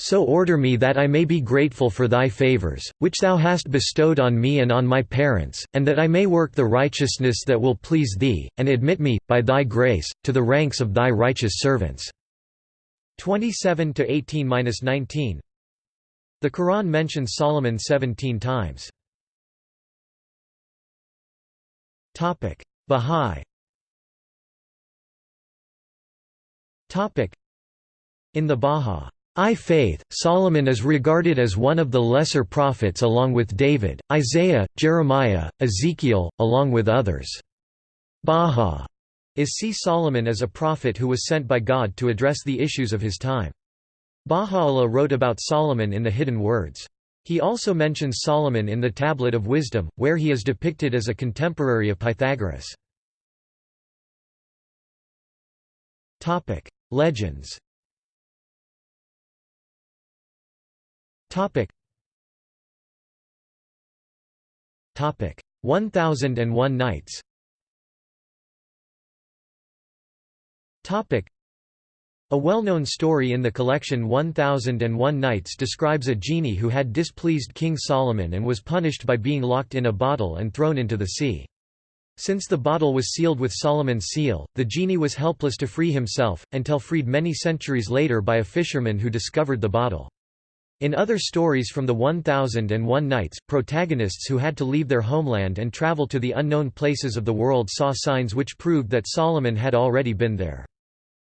So order me that I may be grateful for thy favors, which thou hast bestowed on me and on my parents, and that I may work the righteousness that will please thee, and admit me, by thy grace, to the ranks of thy righteous servants. 27 to 18-19. The Quran mentions Solomon 17 times. Topic: Bahá'í. Topic: In the Bahá'í faith, Solomon is regarded as one of the lesser prophets along with David, Isaiah, Jeremiah, Ezekiel, along with others. Baha is see Solomon as a prophet who was sent by God to address the issues of his time. Baha'u'llah wrote about Solomon in the Hidden Words. He also mentions Solomon in the Tablet of Wisdom, where he is depicted as a contemporary of Pythagoras. Legends Topic One Thousand and One Nights A well-known story in the collection 1001 Nights describes a genie who had displeased King Solomon and was punished by being locked in a bottle and thrown into the sea. Since the bottle was sealed with Solomon's seal, the genie was helpless to free himself, until freed many centuries later by a fisherman who discovered the bottle. In other stories from the 1001 Nights, protagonists who had to leave their homeland and travel to the unknown places of the world saw signs which proved that Solomon had already been there.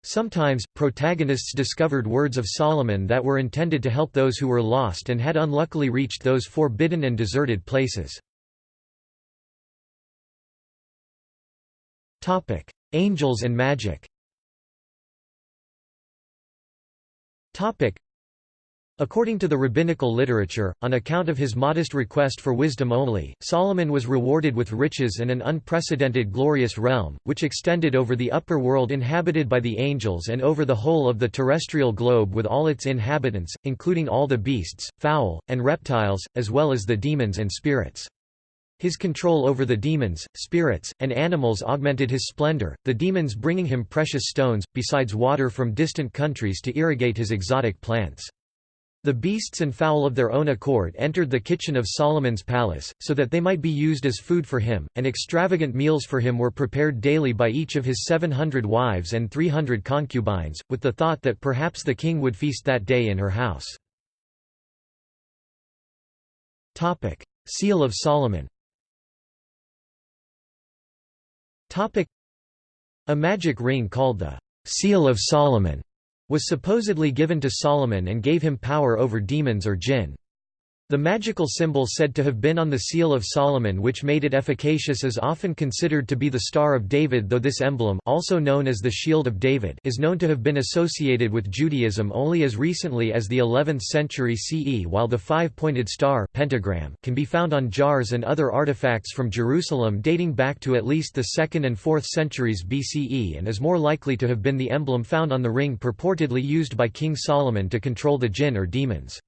Sometimes, protagonists discovered words of Solomon that were intended to help those who were lost and had unluckily reached those forbidden and deserted places. Angels and magic According to the rabbinical literature, on account of his modest request for wisdom only, Solomon was rewarded with riches and an unprecedented glorious realm, which extended over the upper world inhabited by the angels and over the whole of the terrestrial globe with all its inhabitants, including all the beasts, fowl, and reptiles, as well as the demons and spirits. His control over the demons, spirits, and animals augmented his splendor, the demons bringing him precious stones, besides water from distant countries to irrigate his exotic plants. The beasts and fowl of their own accord entered the kitchen of Solomon's palace, so that they might be used as food for him, and extravagant meals for him were prepared daily by each of his seven hundred wives and three hundred concubines, with the thought that perhaps the king would feast that day in her house. Seal of Solomon A magic ring called the «Seal of Solomon» was supposedly given to Solomon and gave him power over demons or jinn. The magical symbol said to have been on the seal of Solomon which made it efficacious is often considered to be the Star of David though this emblem also known as the Shield of David is known to have been associated with Judaism only as recently as the 11th century CE while the five-pointed star pentagram can be found on jars and other artifacts from Jerusalem dating back to at least the 2nd and 4th centuries BCE and is more likely to have been the emblem found on the ring purportedly used by King Solomon to control the jinn or demons.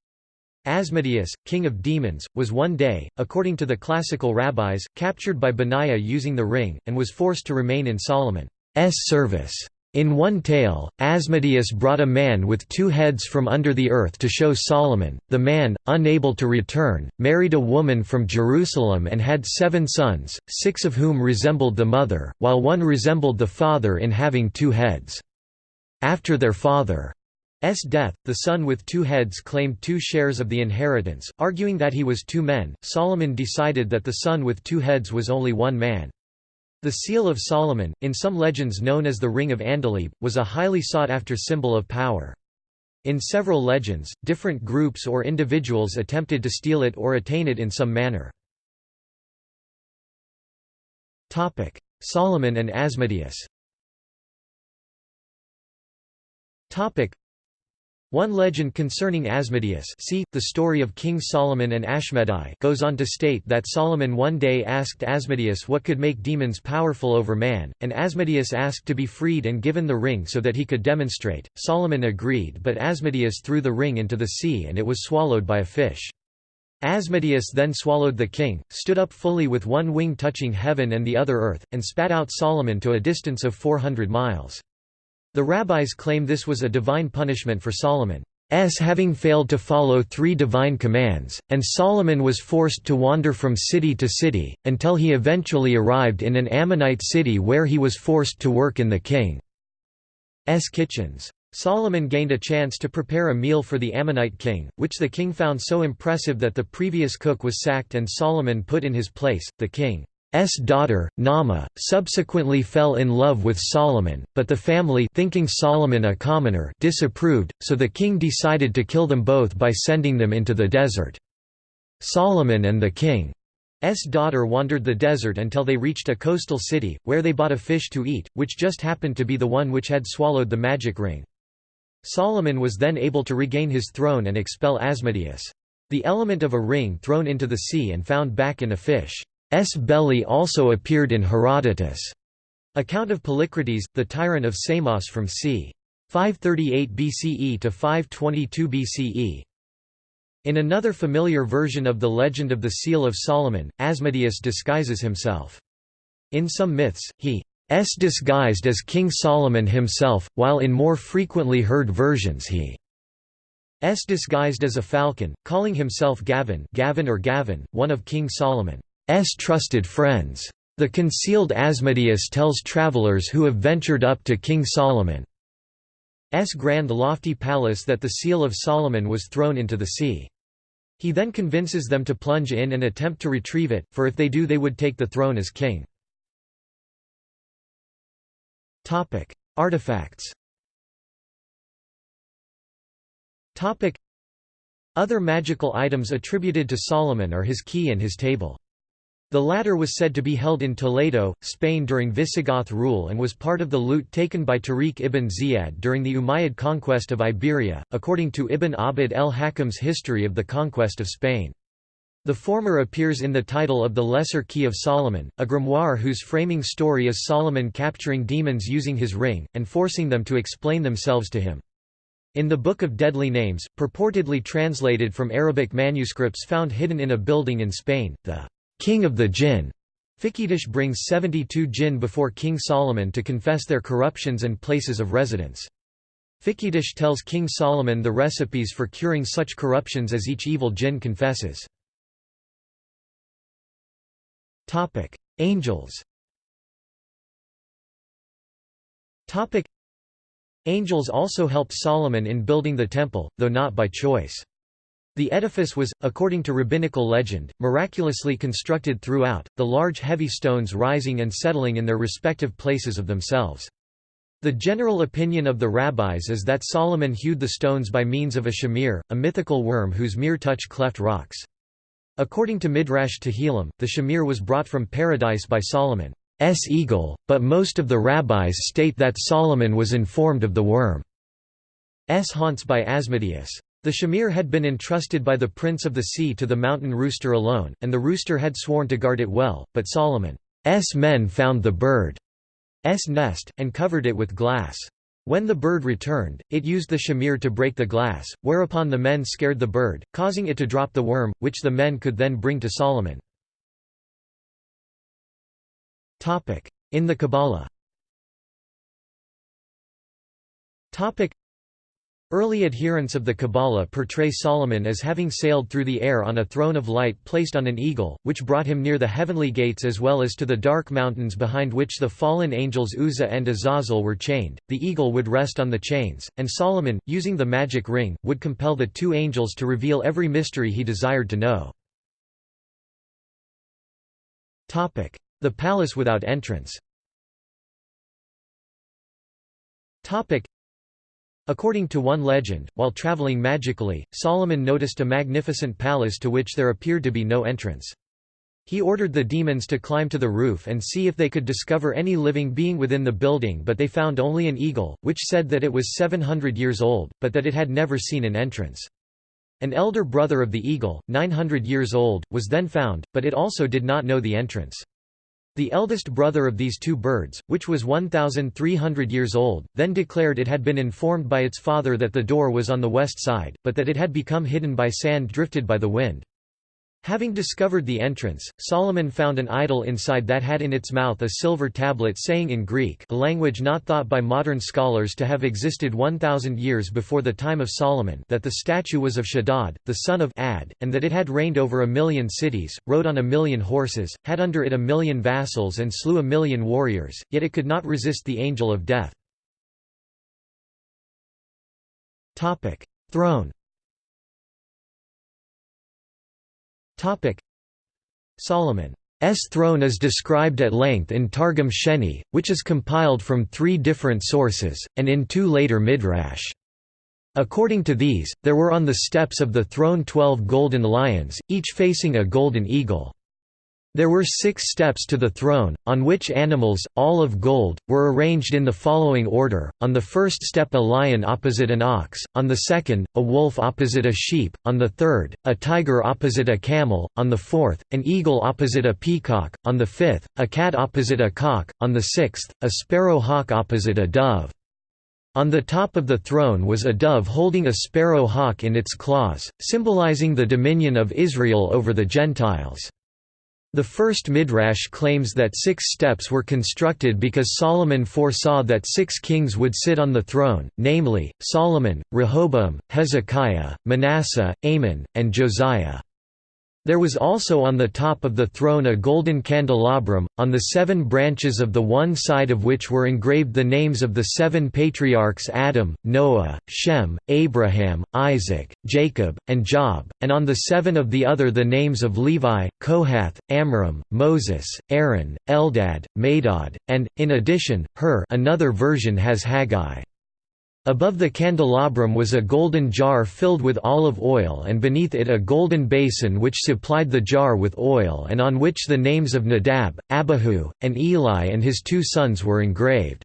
Asmodeus, king of demons, was one day, according to the classical rabbis, captured by Benaiah using the ring, and was forced to remain in Solomon's service. In one tale, Asmodeus brought a man with two heads from under the earth to show Solomon. The man, unable to return, married a woman from Jerusalem and had seven sons, six of whom resembled the mother, while one resembled the father in having two heads. After their father S death, the son with two heads claimed two shares of the inheritance, arguing that he was two men. Solomon decided that the son with two heads was only one man. The Seal of Solomon, in some legends known as the Ring of Andalib, was a highly sought-after symbol of power. In several legends, different groups or individuals attempted to steal it or attain it in some manner. Solomon and Asmodeus one legend concerning Asmodeus see, the story of King Solomon and Ashmedai goes on to state that Solomon one day asked Asmodeus what could make demons powerful over man, and Asmodeus asked to be freed and given the ring so that he could demonstrate. Solomon agreed but Asmodeus threw the ring into the sea and it was swallowed by a fish. Asmodeus then swallowed the king, stood up fully with one wing touching heaven and the other earth, and spat out Solomon to a distance of 400 miles. The rabbis claim this was a divine punishment for Solomon's having failed to follow three divine commands, and Solomon was forced to wander from city to city, until he eventually arrived in an Ammonite city where he was forced to work in the king's kitchens. Solomon gained a chance to prepare a meal for the Ammonite king, which the king found so impressive that the previous cook was sacked and Solomon put in his place. The king S daughter, Naamah, subsequently fell in love with Solomon, but the family thinking Solomon a commoner disapproved, so the king decided to kill them both by sending them into the desert. Solomon and the king's daughter wandered the desert until they reached a coastal city, where they bought a fish to eat, which just happened to be the one which had swallowed the magic ring. Solomon was then able to regain his throne and expel Asmodeus. The element of a ring thrown into the sea and found back in a fish. S. belly also appeared in Herodotus' account of Polycrates, the tyrant of Samos from c. 538 BCE to 522 BCE. In another familiar version of the legend of the Seal of Solomon, Asmodeus disguises himself. In some myths, he s disguised as King Solomon himself, while in more frequently heard versions he s disguised as a falcon, calling himself Gavin, Gavin or Gavin, one of King Solomon. S trusted friends. The concealed Asmodeus tells travelers who have ventured up to King Solomon's grand lofty palace that the seal of Solomon was thrown into the sea. He then convinces them to plunge in and attempt to retrieve it, for if they do they would take the throne as king. Artifacts Other magical items attributed to Solomon are his key and his table. The latter was said to be held in Toledo, Spain during Visigoth rule and was part of the loot taken by Tariq ibn Ziyad during the Umayyad conquest of Iberia, according to Ibn Abd el-Hakam's History of the Conquest of Spain. The former appears in the title of the Lesser Key of Solomon, a grimoire whose framing story is Solomon capturing demons using his ring, and forcing them to explain themselves to him. In the Book of Deadly Names, purportedly translated from Arabic manuscripts found hidden in a building in Spain, the king of the jinn. Fiqitush brings 72 jinn before King Solomon to confess their corruptions and places of residence. Fiqitush tells King Solomon the recipes for curing such corruptions as each evil jinn confesses. Angels Angels also helped Solomon in building the temple, though not by choice. The edifice was, according to rabbinical legend, miraculously constructed throughout, the large heavy stones rising and settling in their respective places of themselves. The general opinion of the rabbis is that Solomon hewed the stones by means of a shamir, a mythical worm whose mere touch cleft rocks. According to Midrash Tehillim, the shamir was brought from paradise by Solomon's eagle, but most of the rabbis state that Solomon was informed of the worm's haunts by Asmodeus. The shamir had been entrusted by the Prince of the Sea to the mountain rooster alone, and the rooster had sworn to guard it well, but Solomon's men found the bird's nest, and covered it with glass. When the bird returned, it used the shamir to break the glass, whereupon the men scared the bird, causing it to drop the worm, which the men could then bring to Solomon. In the Kabbalah Early adherents of the Kabbalah portray Solomon as having sailed through the air on a throne of light placed on an eagle, which brought him near the heavenly gates as well as to the dark mountains behind which the fallen angels Uzzah and Azazel were chained. The eagle would rest on the chains, and Solomon, using the magic ring, would compel the two angels to reveal every mystery he desired to know. The palace without entrance According to one legend, while traveling magically, Solomon noticed a magnificent palace to which there appeared to be no entrance. He ordered the demons to climb to the roof and see if they could discover any living being within the building but they found only an eagle, which said that it was 700 years old, but that it had never seen an entrance. An elder brother of the eagle, 900 years old, was then found, but it also did not know the entrance. The eldest brother of these two birds, which was 1,300 years old, then declared it had been informed by its father that the door was on the west side, but that it had become hidden by sand drifted by the wind. Having discovered the entrance, Solomon found an idol inside that had in its mouth a silver tablet saying in Greek a language not thought by modern scholars to have existed 1,000 years before the time of Solomon that the statue was of Shaddad, the son of Ad, and that it had reigned over a million cities, rode on a million horses, had under it a million vassals and slew a million warriors, yet it could not resist the angel of death. Throne Solomon's throne is described at length in Targum Sheni, which is compiled from three different sources, and in two later midrash. According to these, there were on the steps of the throne twelve golden lions, each facing a golden eagle. There were six steps to the throne, on which animals, all of gold, were arranged in the following order, on the first step a lion opposite an ox, on the second, a wolf opposite a sheep, on the third, a tiger opposite a camel, on the fourth, an eagle opposite a peacock, on the fifth, a cat opposite a cock, on the sixth, a sparrow hawk opposite a dove. On the top of the throne was a dove holding a sparrow hawk in its claws, symbolizing the dominion of Israel over the Gentiles. The first midrash claims that six steps were constructed because Solomon foresaw that six kings would sit on the throne, namely, Solomon, Rehoboam, Hezekiah, Manasseh, Amon, and Josiah. There was also on the top of the throne a golden candelabrum, on the seven branches of the one side of which were engraved the names of the seven patriarchs Adam, Noah, Shem, Abraham, Isaac, Jacob, and Job, and on the seven of the other the names of Levi, Kohath, Amram, Moses, Aaron, Eldad, Medad, and, in addition, Hur another version has Haggai. Above the candelabrum was a golden jar filled with olive oil and beneath it a golden basin which supplied the jar with oil and on which the names of Nadab, Abihu, and Eli and his two sons were engraved.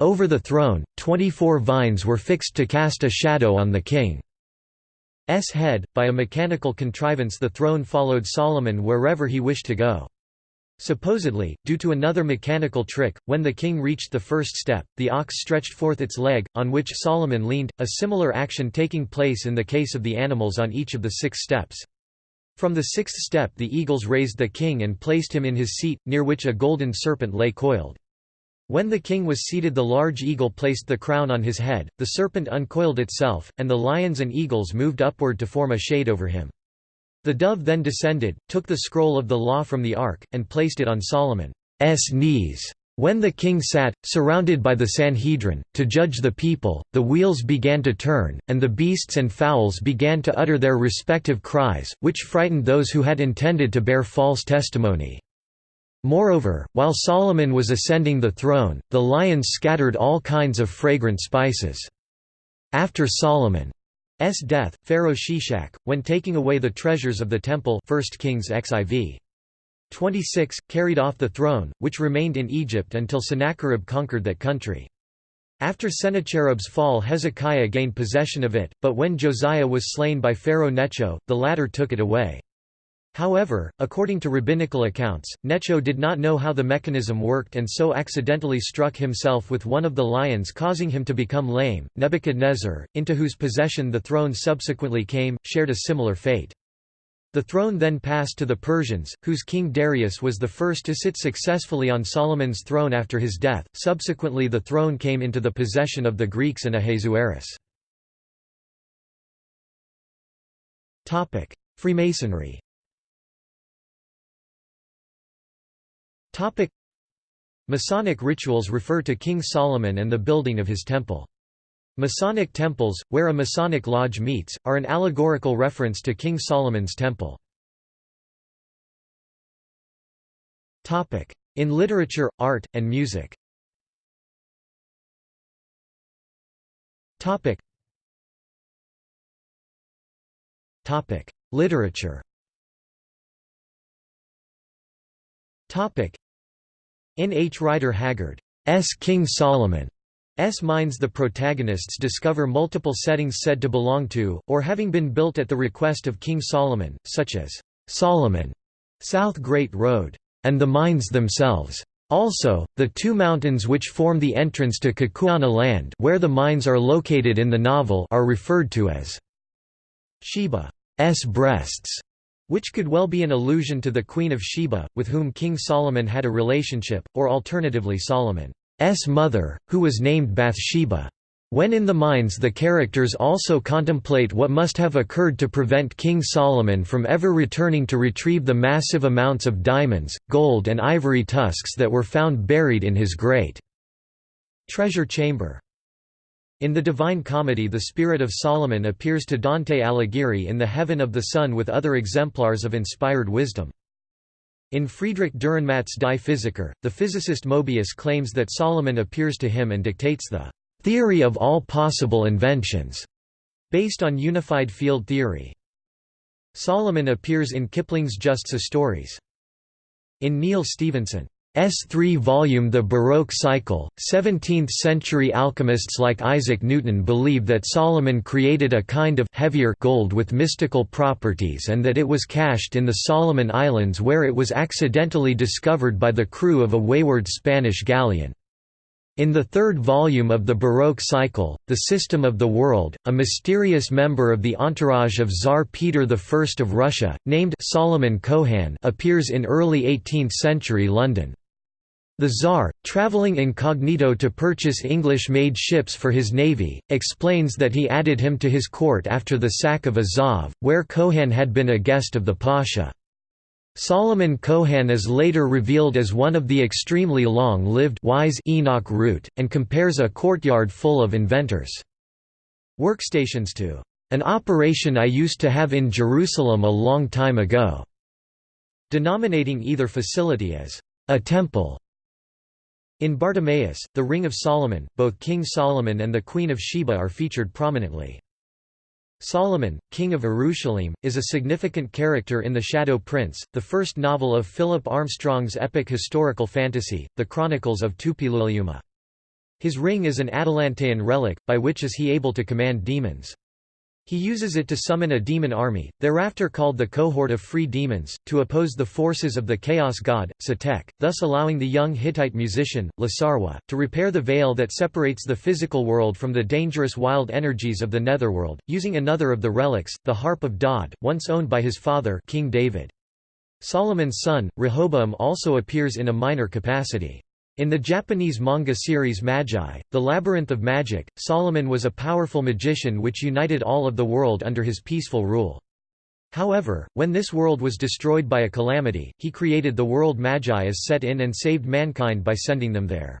Over the throne, twenty-four vines were fixed to cast a shadow on the king's head. By a mechanical contrivance the throne followed Solomon wherever he wished to go. Supposedly, due to another mechanical trick, when the king reached the first step, the ox stretched forth its leg, on which Solomon leaned, a similar action taking place in the case of the animals on each of the six steps. From the sixth step the eagles raised the king and placed him in his seat, near which a golden serpent lay coiled. When the king was seated the large eagle placed the crown on his head, the serpent uncoiled itself, and the lions and eagles moved upward to form a shade over him. The dove then descended, took the scroll of the law from the ark, and placed it on Solomon's knees. When the king sat, surrounded by the Sanhedrin, to judge the people, the wheels began to turn, and the beasts and fowls began to utter their respective cries, which frightened those who had intended to bear false testimony. Moreover, while Solomon was ascending the throne, the lions scattered all kinds of fragrant spices. After Solomon S death, Pharaoh Shishak, when taking away the treasures of the temple 1 Kings XIV. 26, carried off the throne, which remained in Egypt until Sennacherib conquered that country. After Sennacherib's fall Hezekiah gained possession of it, but when Josiah was slain by Pharaoh Necho, the latter took it away. However, according to rabbinical accounts, Necho did not know how the mechanism worked and so accidentally struck himself with one of the lions causing him to become lame. Nebuchadnezzar, into whose possession the throne subsequently came, shared a similar fate. The throne then passed to the Persians, whose king Darius was the first to sit successfully on Solomon's throne after his death. Subsequently the throne came into the possession of the Greeks and Ahasuerus. Freemasonry Topic. Masonic rituals refer to King Solomon and the building of his temple. Masonic temples, where a Masonic lodge meets, are an allegorical reference to King Solomon's temple. In literature, art, and music. Literature In H. Rider Haggard's King Solomon. S. Mines the protagonists discover multiple settings said to belong to, or having been built at the request of King Solomon, such as Solomon, South Great Road, and the mines themselves. Also, the two mountains which form the entrance to Kukuana land where the mines are located in the novel are referred to as Sheba's breasts, which could well be an allusion to the Queen of Sheba, with whom King Solomon had a relationship, or alternatively Solomon's mother, who was named Bathsheba. When in the mines the characters also contemplate what must have occurred to prevent King Solomon from ever returning to retrieve the massive amounts of diamonds, gold and ivory tusks that were found buried in his great treasure chamber. In the Divine Comedy the spirit of Solomon appears to Dante Alighieri in the Heaven of the Sun with other exemplars of inspired wisdom. In Friedrich Dürrenmatt's Die Physiker, the physicist Mobius claims that Solomon appears to him and dictates the theory of all possible inventions, based on unified field theory. Solomon appears in Kipling's Just So Stories. In Neal Stephenson, S3 volume The Baroque Cycle. 17th century alchemists like Isaac Newton believe that Solomon created a kind of heavier gold with mystical properties and that it was cached in the Solomon Islands where it was accidentally discovered by the crew of a wayward Spanish galleon. In the third volume of the Baroque cycle, The System of the World, a mysterious member of the entourage of Tsar Peter I of Russia, named Solomon Kohan appears in early 18th-century London. The Tsar, travelling incognito to purchase English-made ships for his navy, explains that he added him to his court after the sack of Azov, where Kohan had been a guest of the Pasha. Solomon Kohan is later revealed as one of the extremely long-lived wise Enoch Root, and compares a courtyard full of inventors' workstations to an operation I used to have in Jerusalem a long time ago, denominating either facility as a temple. In Bartimaeus, the Ring of Solomon, both King Solomon and the Queen of Sheba are featured prominently. Solomon, King of Jerusalem, is a significant character in The Shadow Prince, the first novel of Philip Armstrong's epic historical fantasy, The Chronicles of Tupililiuma. His ring is an Atlantean relic, by which is he able to command demons. He uses it to summon a demon army, thereafter called the Cohort of Free Demons, to oppose the forces of the Chaos God, Satek, thus allowing the young Hittite musician, Lasarwa, to repair the veil that separates the physical world from the dangerous wild energies of the netherworld, using another of the relics, the Harp of Dod, once owned by his father King David. Solomon's son, Rehoboam also appears in a minor capacity. In the Japanese manga series Magi, The Labyrinth of Magic, Solomon was a powerful magician which united all of the world under his peaceful rule. However, when this world was destroyed by a calamity, he created the world Magi as set in and saved mankind by sending them there.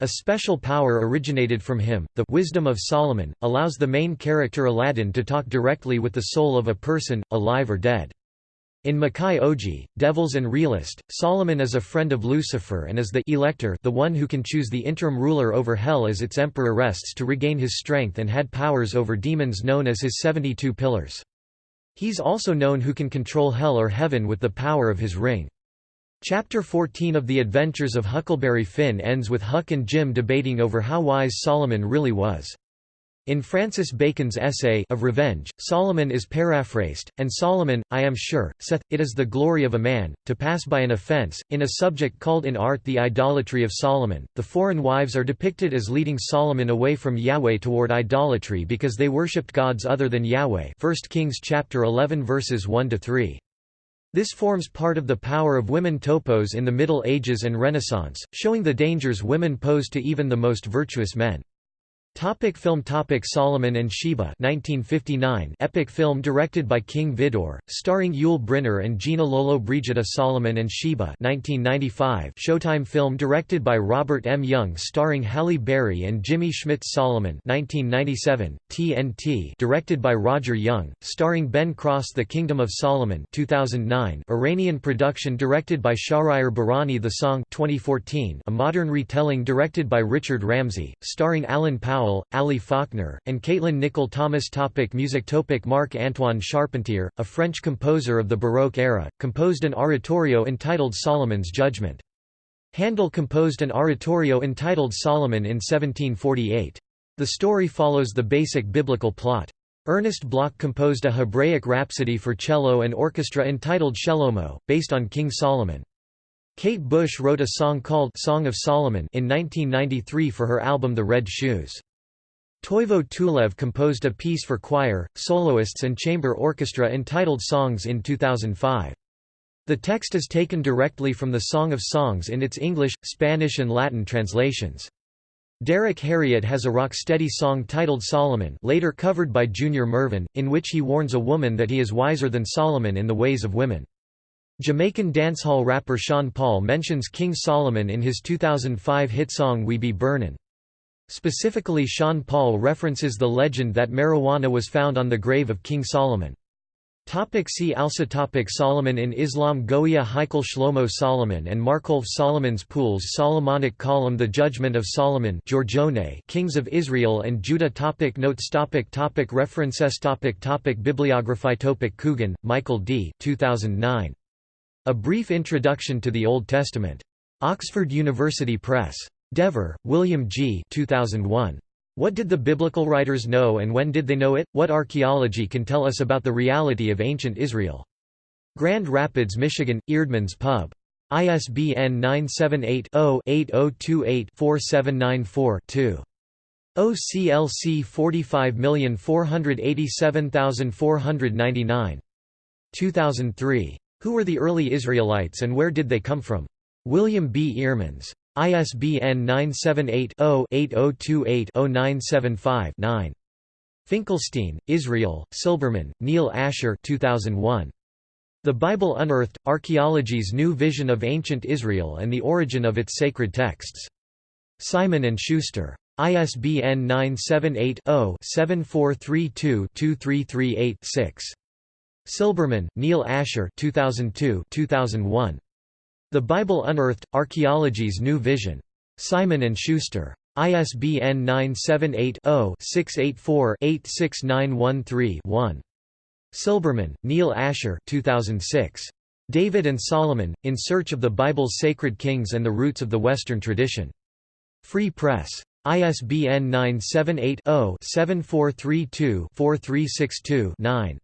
A special power originated from him, the Wisdom of Solomon, allows the main character Aladdin to talk directly with the soul of a person, alive or dead. In Makai Oji, Devils and Realist, Solomon is a friend of Lucifer and is the elector the one who can choose the interim ruler over hell as its emperor rests to regain his strength and had powers over demons known as his 72 pillars. He's also known who can control hell or heaven with the power of his ring. Chapter 14 of The Adventures of Huckleberry Finn ends with Huck and Jim debating over how wise Solomon really was. In Francis Bacon's essay of Revenge, Solomon is paraphrased, and Solomon, I am sure, saith, It is the glory of a man, to pass by an offence. In a subject called in art the idolatry of Solomon, the foreign wives are depicted as leading Solomon away from Yahweh toward idolatry because they worshipped gods other than Yahweh 1 Kings chapter 11 verses 1–3. This forms part of the power of women topos in the Middle Ages and Renaissance, showing the dangers women pose to even the most virtuous men. Topic film Topic Solomon and Sheba 1959 epic film directed by King Vidor, starring Yul Brynner and Gina Lollobrigida Solomon and Sheba 1995 Showtime film directed by Robert M. Young starring Halle Berry and Jimmy Smits Solomon 1997, TNT directed by Roger Young, starring Ben Cross The Kingdom of Solomon 2009 Iranian production directed by Shahryar Bahrani. The Song 2014 a modern retelling directed by Richard Ramsey, starring Alan Powell Powell, Ali Faulkner, and Caitlin Nicol Thomas topic Music topic Marc Antoine Charpentier, a French composer of the Baroque era, composed an oratorio entitled Solomon's Judgment. Handel composed an oratorio entitled Solomon in 1748. The story follows the basic biblical plot. Ernest Bloch composed a Hebraic rhapsody for cello and orchestra entitled Shelomo, based on King Solomon. Kate Bush wrote a song called Song of Solomon in 1993 for her album The Red Shoes. Toivo Tulev composed a piece for choir, soloists and chamber orchestra entitled Songs in 2005. The text is taken directly from the Song of Songs in its English, Spanish and Latin translations. Derrick Harriott has a rocksteady song titled Solomon later covered by Junior Murvin, in which he warns a woman that he is wiser than Solomon in the ways of women. Jamaican dancehall rapper Sean Paul mentions King Solomon in his 2005 hit song We Be Burnin'. Specifically Sean Paul references the legend that marijuana was found on the grave of King Solomon. Topic see also topic Solomon in Islam Goya Heikel Shlomo Solomon and Markov Solomon's Pools Solomonic column The Judgment of Solomon Giorgione Kings of Israel and Judah topic Notes topic topic References topic topic Bibliography topic Coogan, Michael D. 2009. A Brief Introduction to the Old Testament. Oxford University Press. Dever, William G. 2001. What did the biblical writers know and when did they know it? What archaeology can tell us about the reality of ancient Israel? Grand Rapids, Michigan, Eerdmans Pub. ISBN 978-0-8028-4794-2. OCLC 45487499. 2003. Who were the early Israelites and where did they come from? William B. Eerdmans. ISBN 978-0-8028-0975-9. Finkelstein, Israel, Silberman, Neil Asher 2001. The Bible Unearthed, Archaeology's New Vision of Ancient Israel and the Origin of its Sacred Texts. Simon & Schuster. ISBN 978 0 7432 2338 6. Silberman, Neil Asher 2002 2001. The Bible Unearthed, Archaeology's New Vision. Simon & Schuster. ISBN 978-0-684-86913-1. Silberman, Neil Asher 2006. David and Solomon, In Search of the Bible's Sacred Kings and the Roots of the Western Tradition. Free Press. ISBN 978 0 7432 4362 9.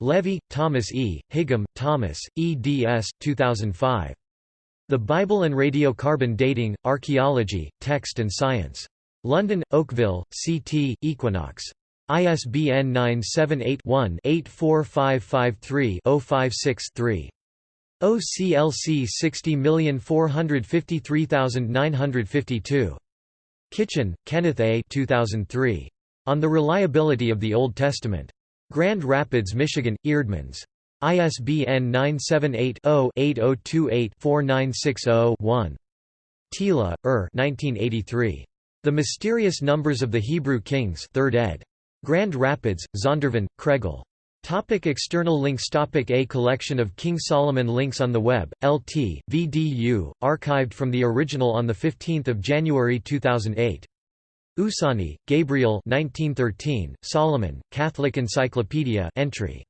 Levy, Thomas E., Higham, Thomas, eds. 2005. The Bible and Radiocarbon Dating, Archaeology, Text and Science. London, Oakville, CT, Equinox. ISBN 978-1-84553-056-3. OCLC 60453952. Kitchen, Kenneth A. 2003. On the Reliability of the Old Testament. Grand Rapids, Michigan, Eerdmans. ISBN 978-0-8028-4960-1. Thiele, Er 1983. The Mysterious Numbers of the Hebrew Kings 3rd ed. Grand Rapids, Zondervan, Kregel. Topic external links Topic A collection of King Solomon links on the web, LT, VDU, archived from the original on 15 January 2008. Oussani, Gabriel 1913, Solomon, Catholic Encyclopedia entry.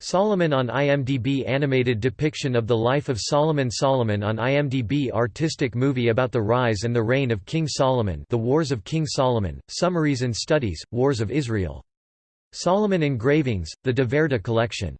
Solomon on IMDb Animated depiction of the life of Solomon Solomon on IMDb Artistic movie about the rise and the reign of King Solomon The Wars of King Solomon, Summaries and Studies, Wars of Israel. Solomon Engravings, the De Verde Collection